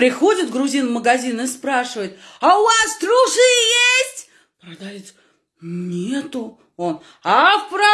Приходит грузин в магазин и спрашивает, а у вас трусы есть? Продавец, нету. Он, а в про